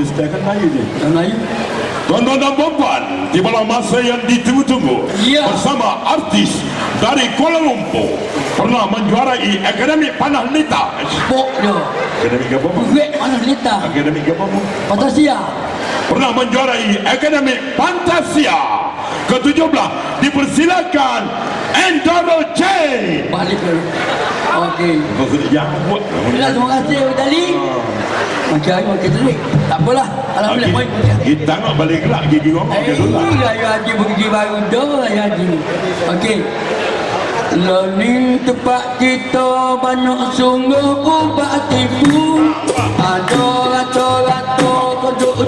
Dia setakat Melayu je. Melayu. Tuan-tuan dan puan tibalah masa yang ditunggu-tunggu Ya. bersama artis dari Kuala Lumpur pernah menjuarai Akademi Panah Lita. Pok dia. Akademi apa? Bang? Wek mana lita. Akademi apa? Bang? Fantasia. Pernah menjuarai Akademi Fantasia ke-17 dipersilakan Endoro J. Balik ke. Okey. Kau sudah jangan buat. Alhamdulillah terima kasih Abang Dali. Macam mana okey terik. Tak apalah. Alhamdulillah baik. Kita nak balik gelak gigi orang Eh, ke dulu. raya haji pergi baru dah raya haji. Okey. Lani tempat kita banyak sungguh ubat tipu Ada rato-rato kodok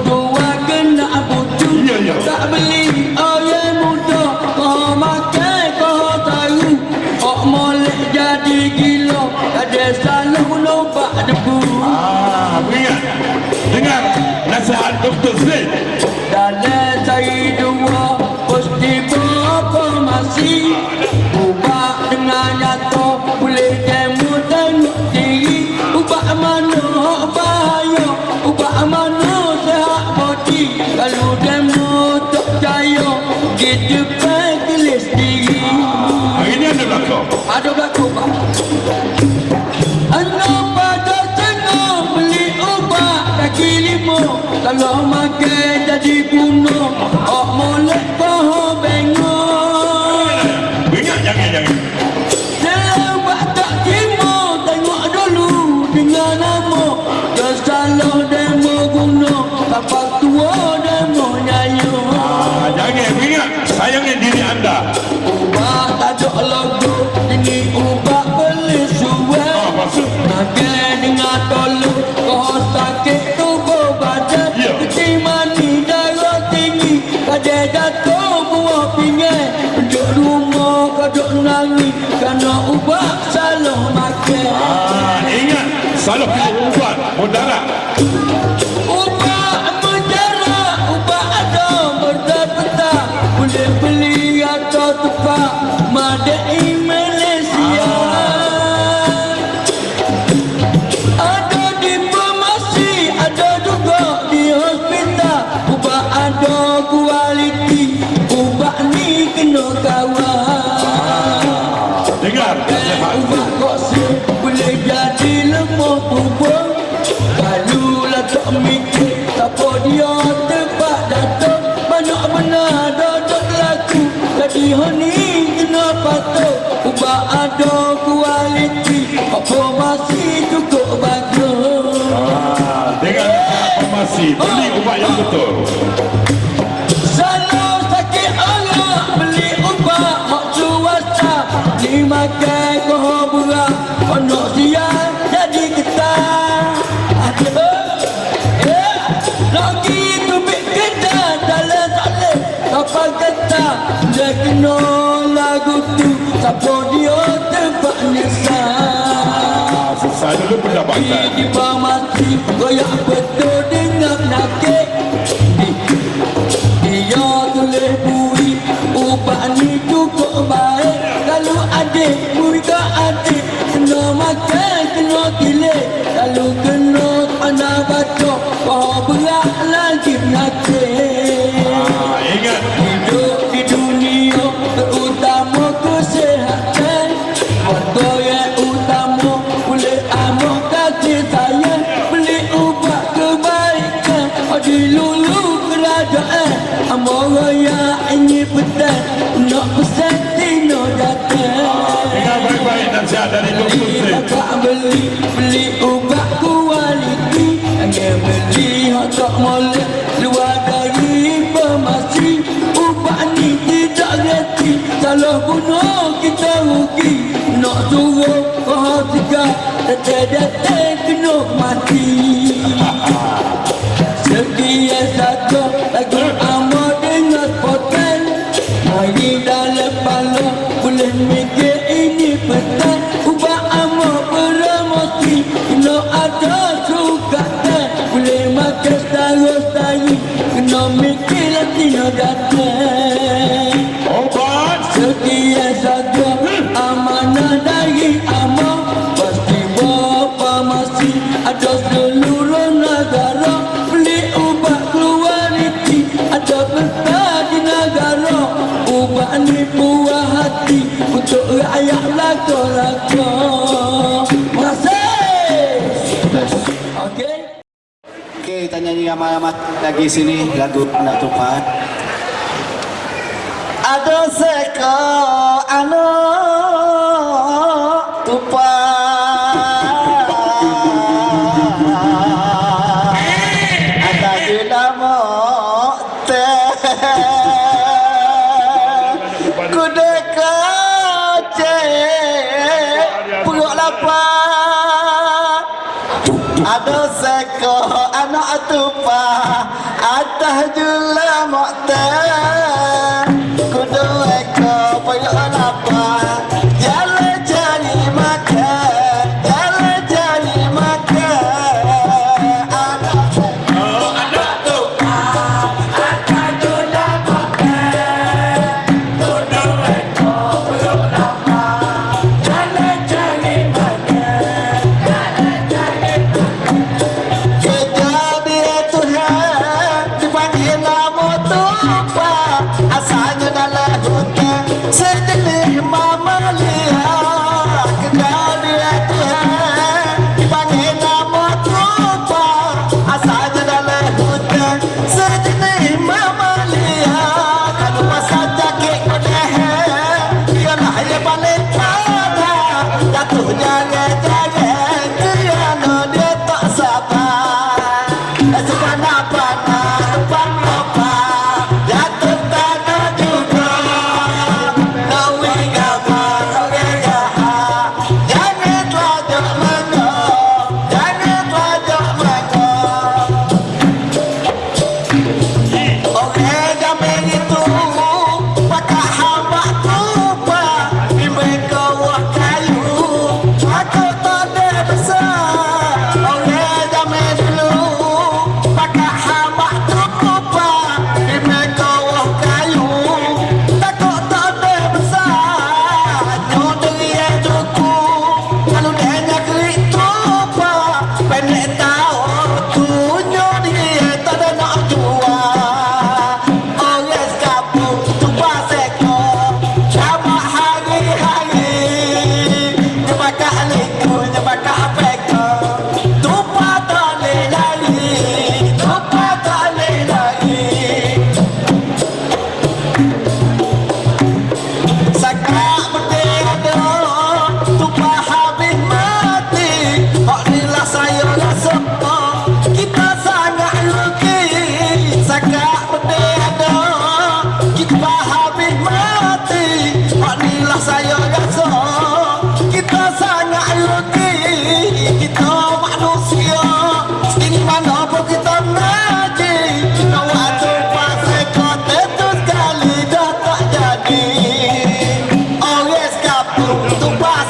Dengar nasihat. Boleh jadi lemah tubuh Kalau lah tak mikir Siapa dia tempat datang Banyak benar dodok laku Jadi honi kena patuh Ubah ada kualiti Apa masih cukup bagus Ah, dengar nasihat farmasi. Beli ubat yang betul. Ni makan kau berat Anak siang jadi getah Ada Eh Lagi tubik getah Dalam salib Kapal getah Dia kena lagu tu Siapa dia tempat nyesal. Ah, selesai dulu pendapatan. di farmasi Goyak betul dengan nakik dari. Beli beli ubat kualiti Hanya beli hak tak molek Luar dari farmasi Ubat ni tidak reti Salah guna kita rugi Nak suruh kau tiga Detek-detek kena mati Sekian saja lagu amat dengan poten Mari dalam Kena mikir latino datang lagi sini lagu anak tepat ada seko anak tepat ada nama Ada sekolah atupa atah jula mokta kudua Tá, da hora. Tô pai.